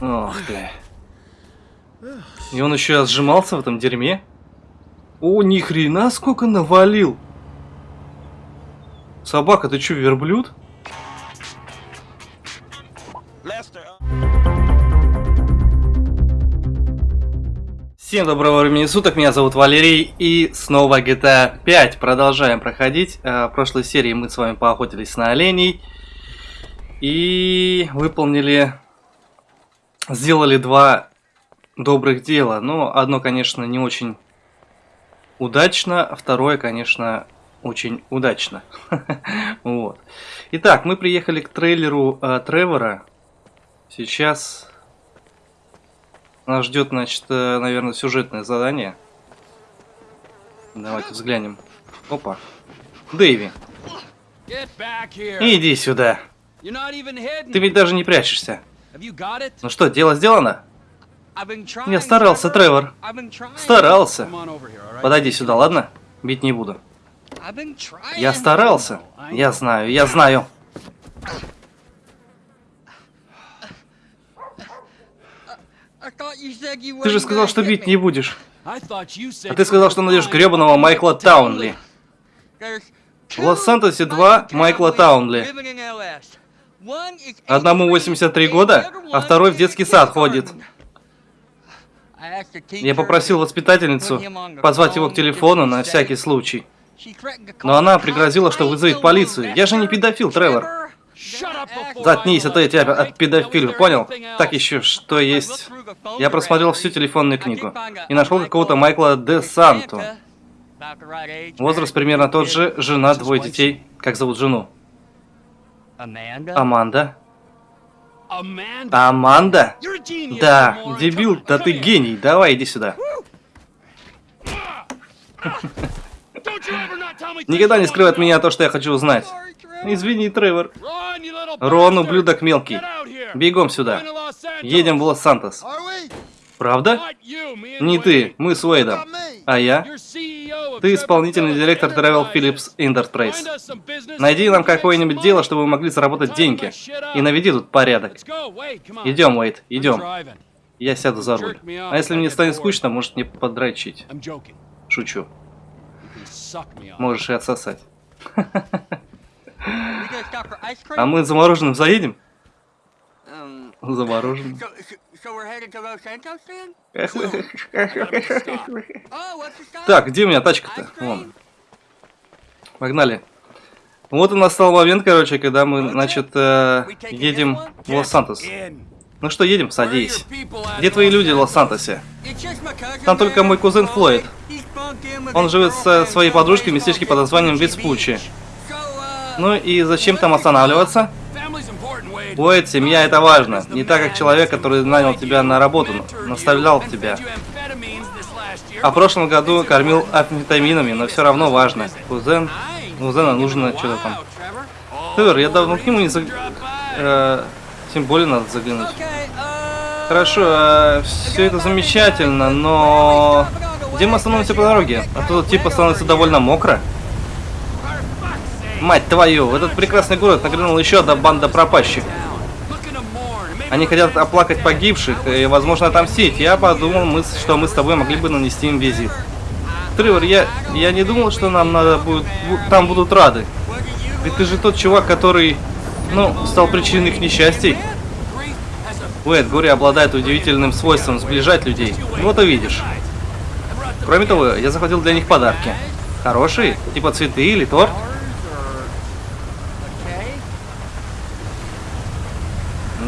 Ох ты. И он еще сжимался в этом дерьме? О, ни хрена сколько навалил! Собака, ты что, верблюд? Всем доброго времени суток, меня зовут Валерий, и снова GTA 5 продолжаем проходить. Э, в прошлой серии мы с вами поохотились на оленей и выполнили, сделали два добрых дела. Но одно, конечно, не очень удачно, а второе, конечно, очень удачно. вот. Итак, мы приехали к трейлеру э, Тревора. Сейчас нас ждет, значит, э, наверное, сюжетное задание. Давайте взглянем. Опа. Дэйви. Иди сюда. Ты ведь даже не прячешься. Ну что, дело сделано? Я старался, Тревор. Старался. Подойди сюда, ладно? Бить не буду. Я старался. Я знаю, я знаю. Ты же сказал, что бить не будешь. А ты сказал, что найдешь гребаного Майкла Таунли. В Лос-Сантосе два Майкла Таунли. Одному 83 года, а второй в детский сад ходит. Я попросил воспитательницу позвать его к телефону на всякий случай. Но она пригрозила, что вызовет полицию. Я же не педофил, Тревор. Заткнись, а то я тебя от педофилию, понял? Так еще, что есть? Я просмотрел всю телефонную книгу и нашел какого-то Майкла Де Санту. Возраст примерно тот же, жена, двое детей. Как зовут жену? Аманда. Аманда? Да, дебил, да ты гений. Давай, иди сюда. Никогда не скрывай от меня то, что я хочу узнать. Извини, Тревор. Рон, ублюдок мелкий. Бегом сюда. Едем в Лос-Сантос. Правда? Не ты, мы с Уэйдом. А я? Ты исполнительный директор Travel Phillips Enterprise. Найди нам какое-нибудь дело, чтобы мы могли заработать деньги. И наведи тут порядок. Идем, Уэйд, идем. Я сяду за руль. А если мне станет скучно, может мне подрочить. Шучу. Можешь и отсосать. А мы за мороженым заедем? За мороженым. Так, где у меня тачка-то? Вон. Погнали. Вот у нас стал момент, короче, когда мы, значит, э, едем в Лос-Сантос. Ну что, едем, садись. Где твои люди в Лос-Сантосе? Там только мой кузен Флойд. Он живет со своей подружкой в местечке под названием Вицпучи. Ну и зачем там останавливаться? Уэйд, семья это важно. Не так, как человек, который нанял тебя на работу, наставлял тебя. А в прошлом году кормил амфетаминами, но все равно важно. Кузен, кузена нужно что-то там. Тревор, я давно к нему не заг... Э, тем более надо заглянуть. Хорошо, э, все это замечательно, но... Где мы остановимся по дороге? А то типа становится довольно мокро. Мать твою, в этот прекрасный город нагрянула еще одна банда пропащих. Они хотят оплакать погибших и, возможно, отомстить. Я подумал, мы, что мы с тобой могли бы нанести им визит. Тревор, я, я не думал, что нам надо будет... Там будут рады. Ведь ты же тот чувак, который, ну, стал причиной их несчастий. Уэд, горе обладает удивительным свойством сближать людей. Вот увидишь. Кроме того, я захватил для них подарки. Хорошие? Типа цветы или торт?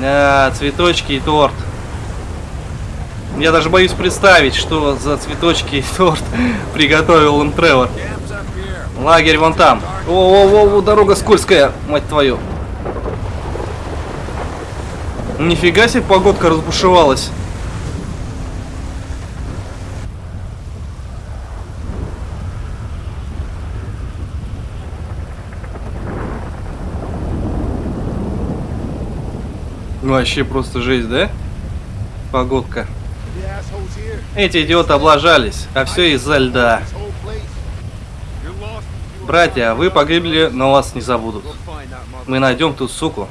Да, цветочки и торт. Я даже боюсь представить, что за цветочки и торт приготовил им Тревор. Лагерь вон там. О-о-о, дорога скользкая, мать твою. Нифига себе погодка разбушевалась. Вообще просто жесть, да? Погодка. Эти идиоты облажались, а все из-за льда. Братья, вы погибли, но вас не забудут. Мы найдем ту суку.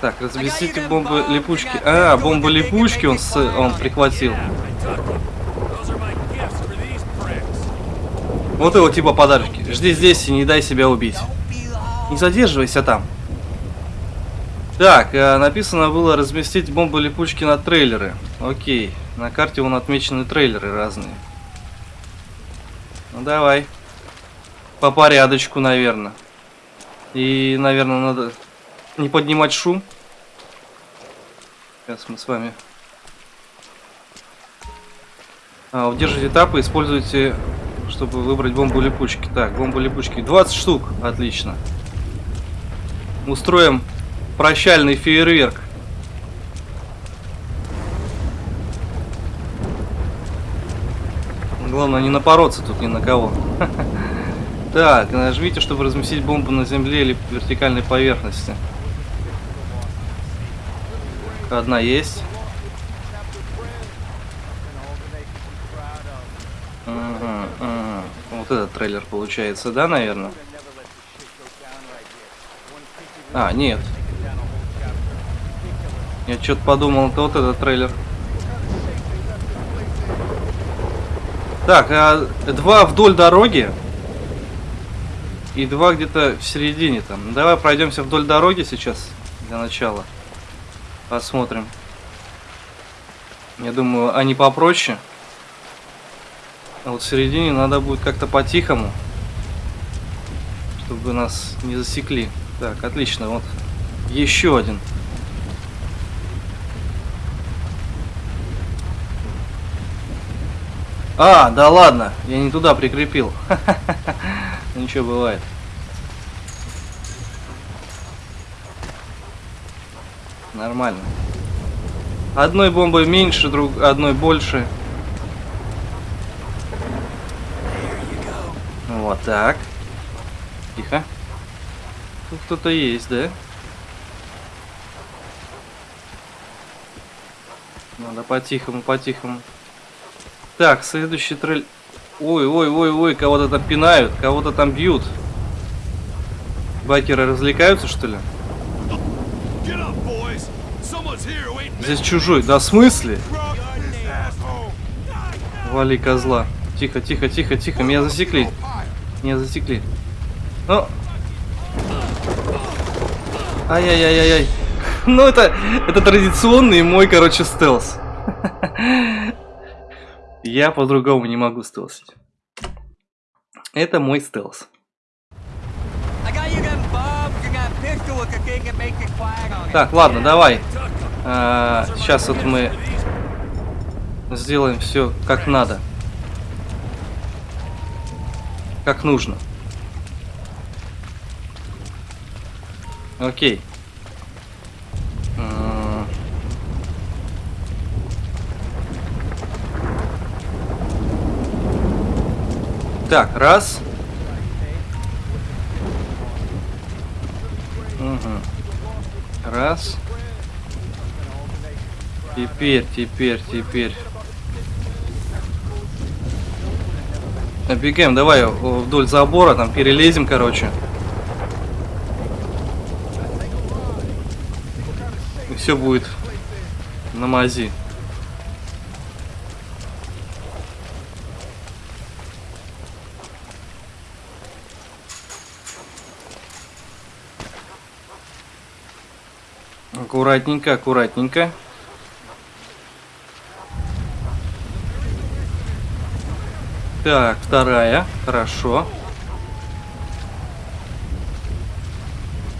Так, разместите бомбы липучки. А, бомбы липучки он, с, он прихватил. Вот его типа подарочки. Жди здесь и не дай себя убить. Не задерживайся там. Так, э, написано было разместить бомбы липучки на трейлеры. Окей. На карте вон отмечены трейлеры разные. Ну давай. По порядочку, наверное. И, наверное, надо не поднимать шум. Сейчас мы с вами... А, удержите этапы, используйте, чтобы выбрать бомбу липучки. Так, бомбу липучки. 20 штук. Отлично. Устроим прощальный фейерверк. Главное не напороться тут ни на кого. Так, нажмите, чтобы разместить бомбу на земле или вертикальной поверхности. Одна есть. Ага, ага. Вот этот трейлер получается, да, наверное? А, нет. Я что-то подумал, это вот этот трейлер. Так, а два вдоль дороги. И два где-то в середине там. Давай пройдемся вдоль дороги сейчас для начала. Посмотрим. Я думаю, они попроще. А вот в середине надо будет как-то по-тихому. Чтобы нас не засекли. Так, отлично. Вот еще один. А, да ладно, я не туда прикрепил. Ничего бывает. Нормально. Одной бомбой меньше, друг, одной больше. Вот так. Тихо. Тут кто-то есть, да? Надо по-тихому, по-тихому. Так, следующий трейлер. Ой, ой, ой, ой, кого-то там пинают, кого-то там бьют. Байкеры развлекаются, что ли? Здесь чужой. Да в смысле? Вали козла. Тихо, тихо, тихо, тихо. Меня засекли. Меня засекли. Ну. Ай-яй-яй-яй-яй. Ну, это, это традиционный мой, короче, стелс. Я по-другому не могу стелсить. Это мой стелс. Так, ладно, давай. А, сейчас вот мы сделаем все как надо. Как нужно. Окей. А... Так, раз. Угу. Раз. Теперь, теперь, теперь. Набегаем, давай вдоль забора, там перелезем, короче. Все будет на мази. Аккуратненько, аккуратненько. Так, вторая. Хорошо.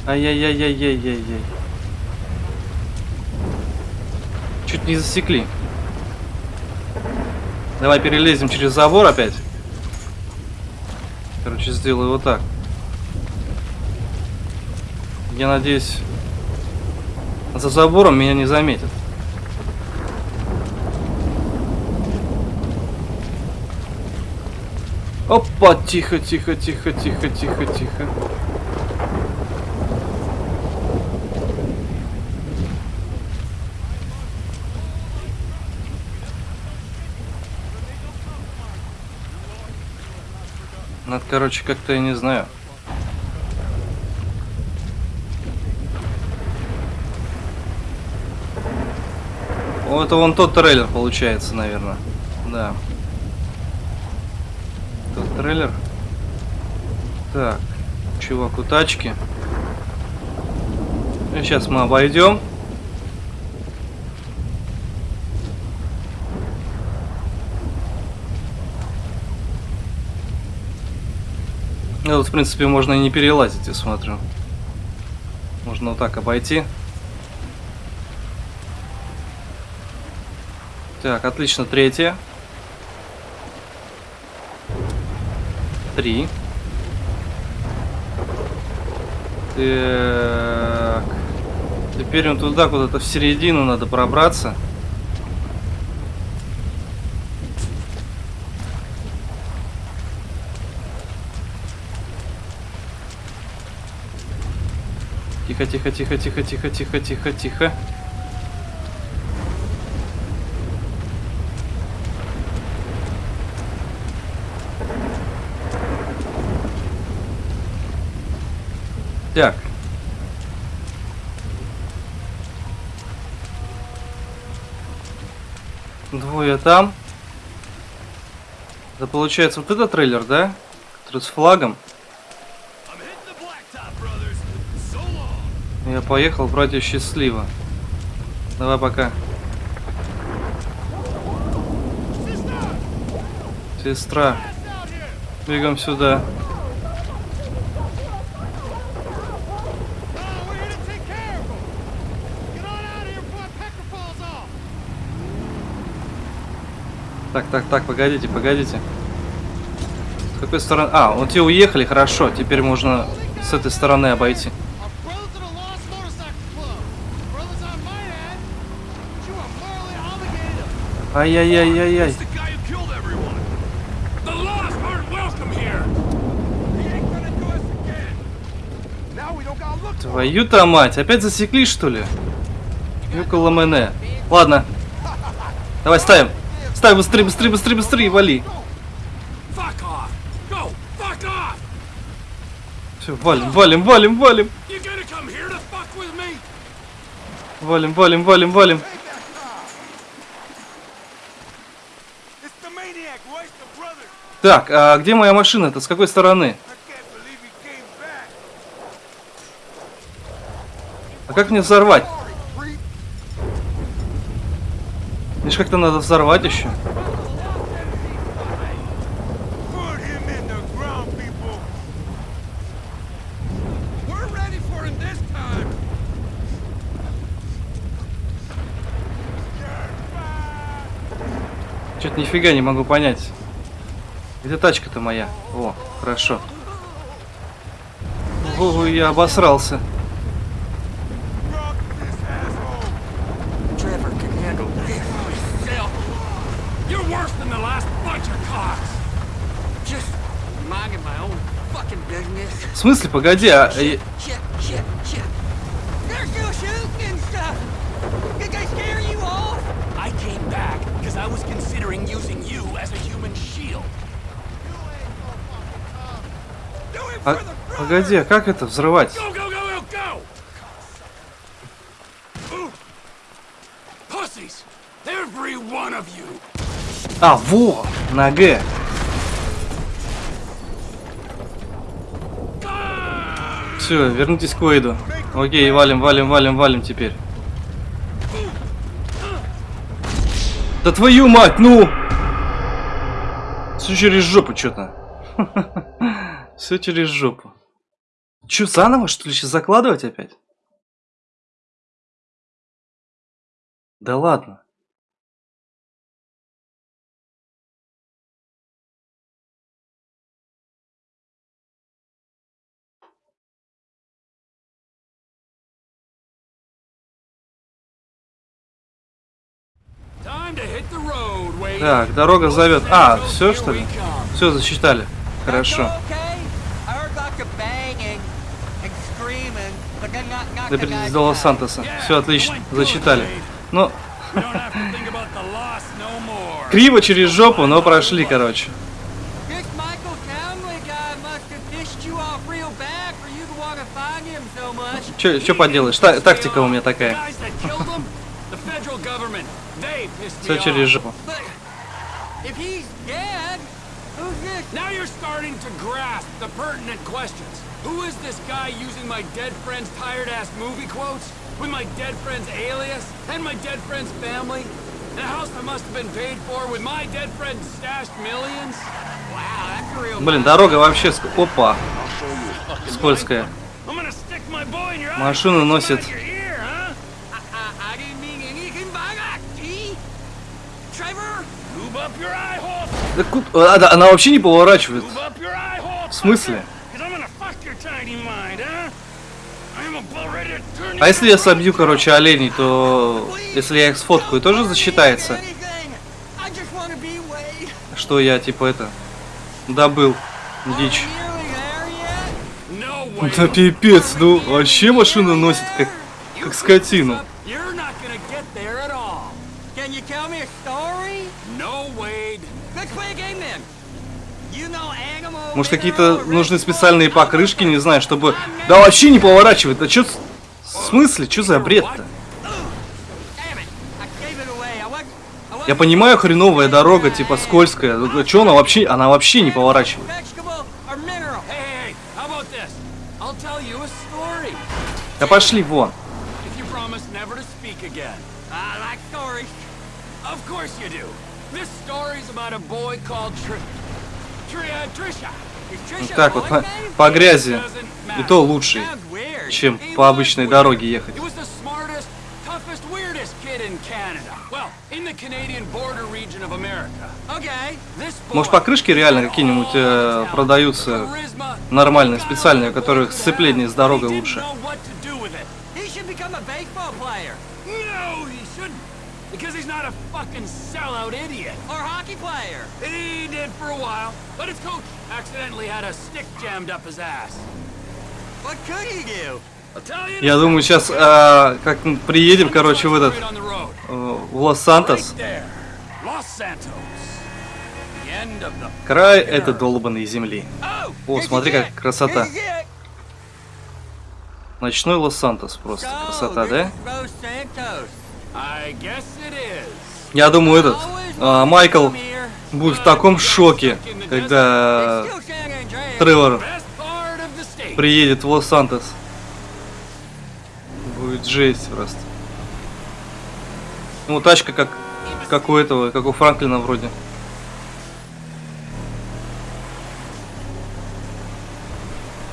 Ай-яй-яй-яй-яй-яй-яй. Не засекли. Давай перелезем через забор опять. Короче, сделаю вот так. Я надеюсь, за забором меня не заметят. Опа, тихо, тихо, тихо, тихо, тихо, тихо. Ну, Надо, короче, как-то, я не знаю. О, это вон тот трейлер получается, наверное. Да. Тот трейлер. Так, чувак у тачки. Ну, сейчас мы обойдем. Ну, в принципе, можно и не перелазить, я смотрю. Можно вот так обойти. Так, отлично, третья. Три. Так. Теперь он туда куда-то в середину надо пробраться. Тихо, тихо, тихо, тихо, тихо, тихо, тихо, тихо. Так. Двое там. Это получается вот этот трейлер, да? Который с флагом. Я поехал, братья, счастливо. Давай пока. Сестра. Бегом сюда. Так, так, так, погодите, погодите. С какой стороны? А, вот те уехали, хорошо. Теперь можно с этой стороны обойти. Ай-яй-яй-яй-яй. Твою-то мать, опять засекли что ли? Юкола Мене. Ладно. Давай ставим. Ставим быстрее, быстрее, быстрее, быстрее, вали. Все, валим, валим, валим, валим. Валим, валим, валим, валим. Так, а где моя машина? Это с какой стороны? А как мне взорвать? Мне как-то надо взорвать еще. Что-то нифига не могу понять. Где тачка-то моя? О, хорошо. Ого, я обосрался. В смысле, погоди, а... погоди, а как это взрывать? А, во, на Г. Все, вернитесь к Уэйду. Окей, валим, валим, валим, валим теперь. Да твою мать, ну! Все через жопу что-то. Все через жопу. Че, заново, что ли, сейчас закладывать опять? Да ладно. Так, дорога зовет. А, все что ли? Все, засчитали. Хорошо. Доберитесь до Лос-Сантоса. Все отлично, зачитали. Ну, криво через жопу, но прошли, короче. Че поделаешь? Та тактика у меня такая. Все через жопу. Now you're starting to grasp the pertinent questions. Who is this guy using my dead friend's tired-ass movie quotes? With my dead friend's alias? And my dead friend's family? And a house that must have been paid for with my dead friend's stashed millions? Wow, that's a real... Блин, дорога вообще... ск- Опа, скользкая. Машину носит. Да а, она вообще не поворачивает. В смысле? А если я собью, короче, оленей, то... Если я их сфоткаю, тоже засчитается? Что я, типа, это... Добыл дичь. Да пипец, ну вообще машину носит как, как скотину. Может какие-то нужны специальные покрышки, не знаю, чтобы... Да вообще не поворачивает. Да чё... В смысле? Чё за бред-то? Я понимаю, хреновая дорога, типа скользкая. Ну, Чё она вообще... Она вообще не поворачивает. Да пошли вон. Uh, так вот, по, по грязи. И то weird. чем по обычной дороге ехать. Может покрышки реально какие-нибудь э, продаются нормальные, специальные, у которых сцепление с дорогой лучше. Because he's not a fucking sellout idiot. or hockey player. He did for a while, but his coach accidentally had a stick jammed up his ass. Я думаю, сейчас, а, как мы приедем, короче, в этот, э, в Лос-Сантос, край этой долбанной земли. О, смотри, как красота. Ночной Лос-Сантос просто. Красота, да? Я думаю, этот, а, Майкл будет в таком шоке, когда. Тревор приедет в Лос-Сантос. Будет жесть просто. Ну, тачка как, как у этого, как у Франклина вроде.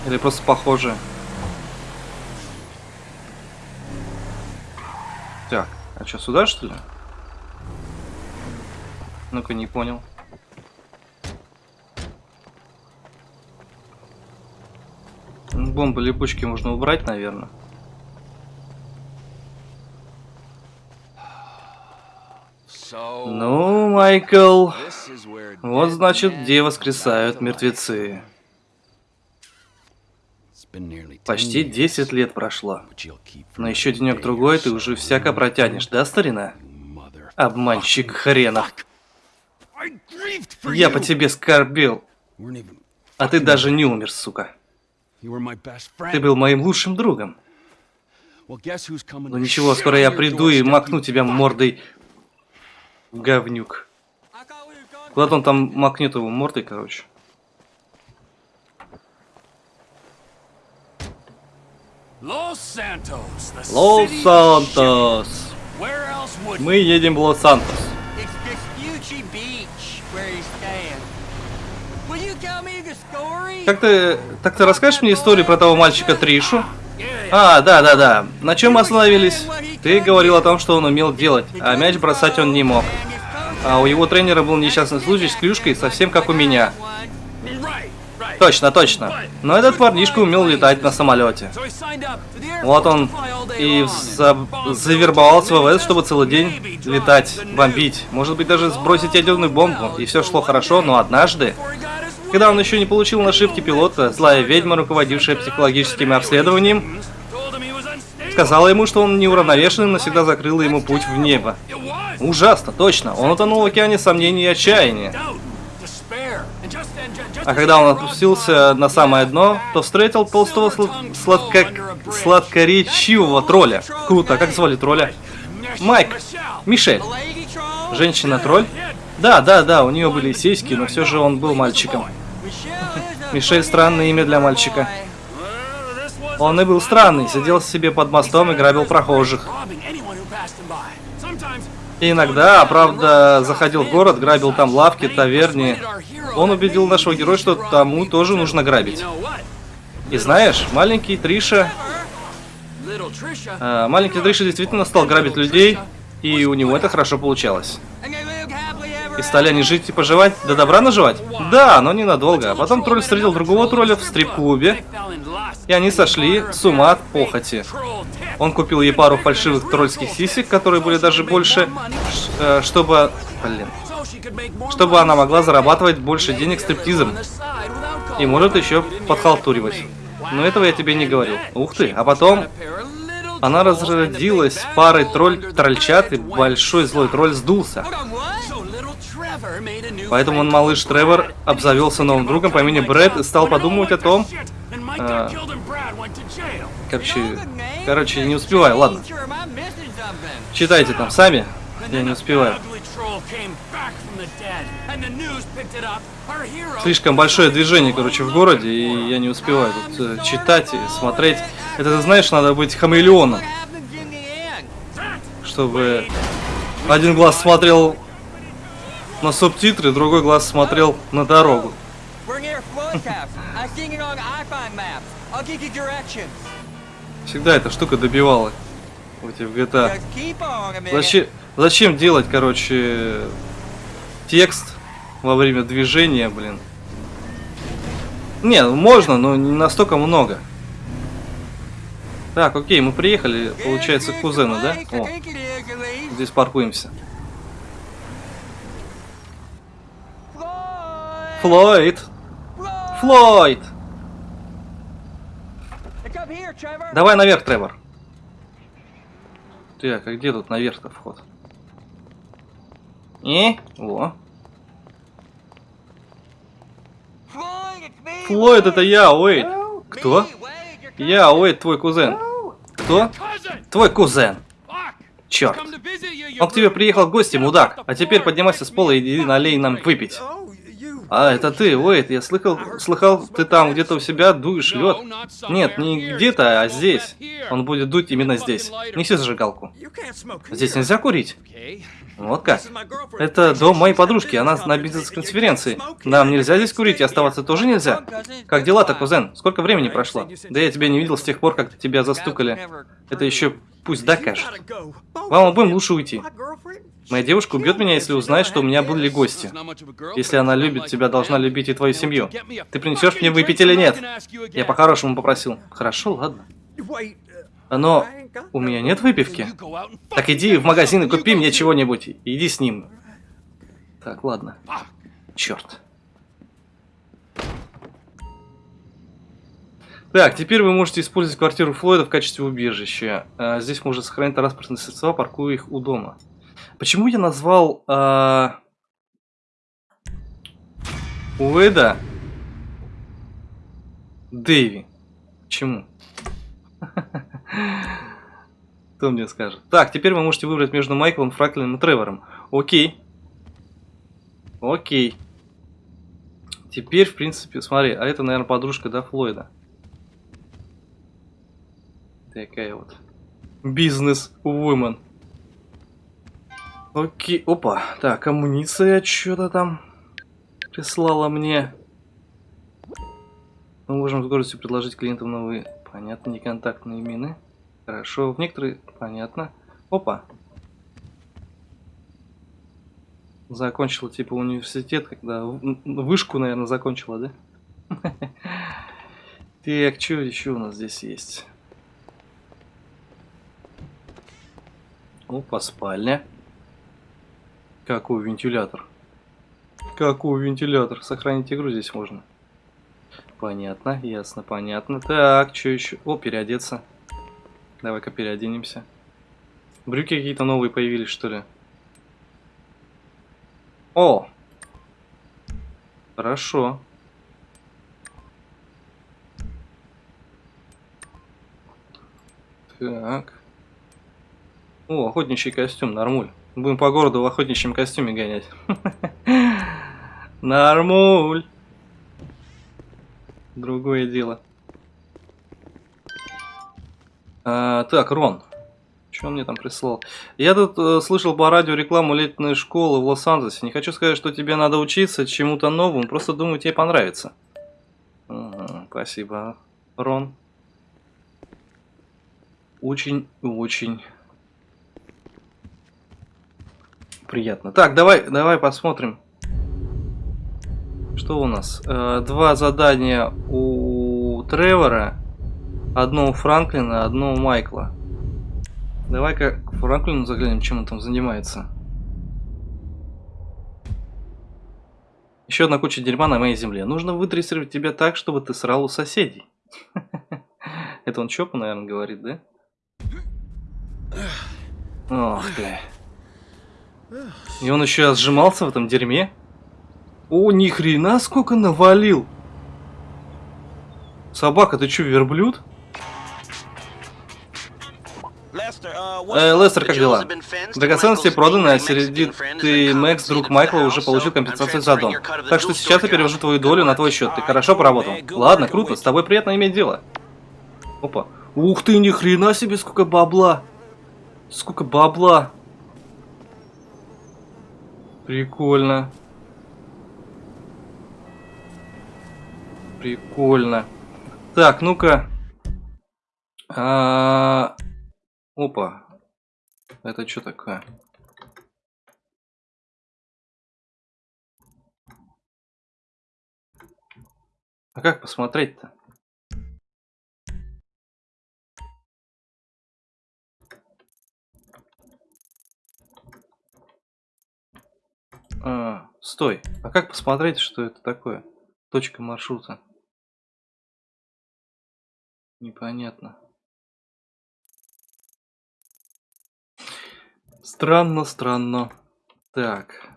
Или просто похожая. Так, а что, сюда что ли? Ну-ка, не понял. Бомбы липучки можно убрать, наверное. Ну, Майкл, вот значит, где воскресают мертвецы. It's been nearly 10 Почти years, 10 лет прошло. Но еще денек-другой ты уже всяко протянешь, да, старина? Обманщик хренов. Я по тебе скорбел, а ты даже не умер, сука. Ты был моим лучшим другом. Ну ничего, скоро я приду и макну тебя мордой говнюк. Куда-то он там макнет его мордой, короче. Лос-Сантос. Мы едем в Лос-Сантос. Как ты... Так ты расскажешь мне историю про того мальчика Тришу? А, да, да, да. На чем мы остановились? Ты говорил о том, что он умел делать, а мяч бросать он не мог. А у его тренера был несчастный случай с клюшкой, совсем как у меня. Точно, точно. Но этот парнишка умел летать на самолете. Вот он и за- завербовался в ВВС, чтобы целый день летать, бомбить. Может быть, даже сбросить ядерную бомбу. И все шло хорошо, но однажды, когда он еще не получил нашивки пилота, злая ведьма, руководившая психологическим обследованием, сказала ему, что он неуравновешенный, навсегда закрыла ему путь в небо. Ужасно, точно. Он утонул в океане сомнений и отчаяния. А когда он опустился на самое дно, то встретил толстого сла- сладко... сладкоречивого тролля. Круто, а как звали тролля? Майк, Мишель. Женщина-тролль? Да, да, да, у нее были сиськи, но все же он был мальчиком. Мишель странное имя для мальчика. Он и был странный, сидел себе под мостом и грабил прохожих. И иногда, правда, заходил в город, грабил там лавки, таверни. Он убедил нашего героя, что тому тоже нужно грабить. И знаешь, маленький Триша... э, маленький Триша действительно стал грабить людей, и у него это хорошо получалось. И стали они жить и поживать, до добра наживать? Да, но ненадолго. А потом тролль встретил другого тролля в стрип-клубе, и они сошли с ума от похоти. Он купил ей пару фальшивых тролльских сисек, которые были даже больше, э, чтобы... Блин. Чтобы она могла зарабатывать больше денег стриптизом. И может еще подхалтуривать. Но этого я тебе не говорил. Ух ты. А потом она разродилась парой тролль-трольчат, и большой злой тролль сдулся. Поэтому он, малыш Тревор, обзавелся новым другом по имени Брэд и стал подумывать о том... а, короче, короче, не успеваю, ладно. Читайте там сами, я не успеваю. Слишком большое движение, короче, в городе, и я не успеваю тут э, читать и смотреть. Это, ты знаешь, надо быть хамелеоном, чтобы один глаз смотрел на субтитры, другой глаз смотрел на дорогу. Всегда эта штука добивала. Вот в GTA. Зачем, зачем делать, короче, текст во время движения, блин? Не, можно, но не настолько много. Так, окей, мы приехали, получается, к кузену, да? О, здесь паркуемся. Флойд! Флойд! Давай наверх, Тревор. Так, а где тут наверх-то вход? И? Во. Флойд, это я, Уэйд. Кто? Я, Уэйд, твой кузен. Кто? Твой кузен. Черт. Он к тебе приехал в гости, мудак. А теперь поднимайся с пола и иди налей нам выпить. А, это ты, Уэйд, я слыхал, слыхал, ты там где-то у себя дуешь лед. Нет, не где-то, а здесь. Он будет дуть именно здесь. Неси зажигалку. Здесь нельзя курить? Вот как? Это дом моей подружки, она на бизнес-конференции. Нам нельзя здесь курить и оставаться тоже нельзя. Как дела-то, кузен? Сколько времени прошло? Да я тебя не видел с тех пор, как тебя застукали. Это еще пусть докажет. Вам обоим лучше уйти. Моя девушка убьет меня, если узнает, что у меня были гости. Если она любит тебя, должна любить и твою семью. Ты принесешь мне выпить или нет? Я по-хорошему попросил. Хорошо, ладно. Но у меня нет выпивки. Так иди в магазин и купи мне чего-нибудь. Иди с ним. Так, ладно. Черт. Так, теперь вы можете использовать квартиру Флойда в качестве убежища. А, здесь можно сохранить транспортные средства, паркуя их у дома. Почему я назвал а... Уэда Дэви? Почему? Кто мне скажет? Так, теперь вы можете выбрать между Майклом, Фраклином и Тревором. Окей. Окей. Теперь, в принципе, смотри, а это, наверное, подружка, да, Флойда? Такая вот. Бизнес-вумен. Окей, опа. Так, амуниция что-то там прислала мне. Мы можем с гордостью предложить клиентам новые, понятно, неконтактные мины. Хорошо, в некоторые, понятно. Опа. Закончила типа университет, когда вышку, наверное, закончила, да? Так, что еще у нас здесь есть? Опа, спальня. Какой вентилятор? Какой вентилятор? Сохранить игру здесь можно. Понятно, ясно, понятно. Так, что еще? О, переодеться. Давай-ка переоденемся. Брюки какие-то новые появились, что ли? О! Хорошо. Так. О, охотничий костюм, нормуль. Будем по городу в охотничьем костюме гонять. Нормуль. Другое дело. А, так, Рон. Что он мне там прислал? Я тут э, слышал по радио рекламу летной школы в Лос-Анджелесе. Не хочу сказать, что тебе надо учиться чему-то новому, просто думаю, тебе понравится. Ага, спасибо, Рон. Очень-очень приятно. Так, давай, давай посмотрим. Что у нас? Э, два задания у Тревора, одно у Франклина, одно у Майкла. Давай-ка к Франклину заглянем, чем он там занимается. Еще одна куча дерьма на моей земле. Нужно выдрессировать тебя так, чтобы ты срал у соседей. Это он Чопа, наверное, говорит, да? Ох ты. И он еще сжимался в этом дерьме? О, ни хрена сколько навалил! Собака, ты что, верблюд? Э, Лестер, как дела? Драгоценности проданы, а сердитый Мэкс, друг Майкла, уже получил компенсацию за дом. Так что сейчас я перевожу твою долю на твой счет. Ты хорошо поработал. Ладно, круто, с тобой приятно иметь дело. Опа. Ух ты, ни хрена себе, сколько бабла. Сколько бабла. Прикольно. Прикольно. Так, ну-ка. А -а -а Опа. Это что такое? А как посмотреть-то? А, стой. А как посмотреть, что это такое? Точка маршрута. Непонятно. Странно, странно. Так.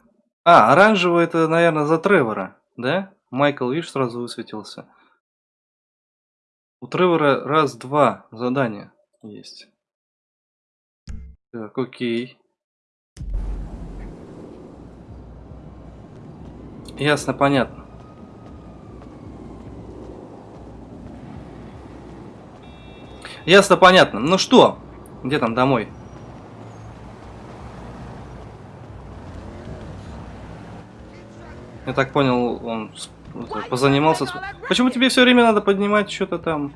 А, оранжевый это, наверное, за Тревора, да? Майкл, видишь, сразу высветился. У Тревора раз-два задания есть. Так, окей. Ясно, понятно. Ясно, понятно. Ну что, где там домой? Я так понял, он позанимался. Почему тебе все время надо поднимать что-то там?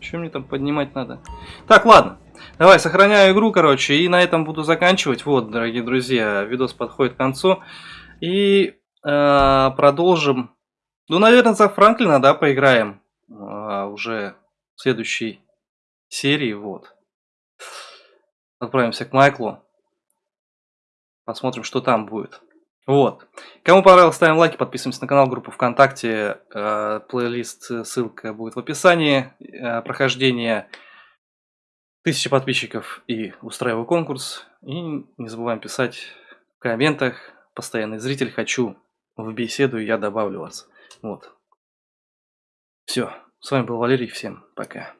Что мне там поднимать надо? Так, ладно. Давай, сохраняю игру, короче, и на этом буду заканчивать. Вот, дорогие друзья, видос подходит к концу. И э, продолжим. Ну, наверное, за Франклина, да, поиграем. Э, уже в следующей серии, вот. Отправимся к Майклу. Посмотрим, что там будет. Вот. Кому понравилось, ставим лайки, подписываемся на канал, группу ВКонтакте, э, плейлист, ссылка будет в описании. Прохождение тысячи подписчиков и устраиваю конкурс. И не забываем писать в комментах. Постоянный зритель, хочу в беседу, я добавлю вас. Вот. Все. С вами был Валерий, всем пока.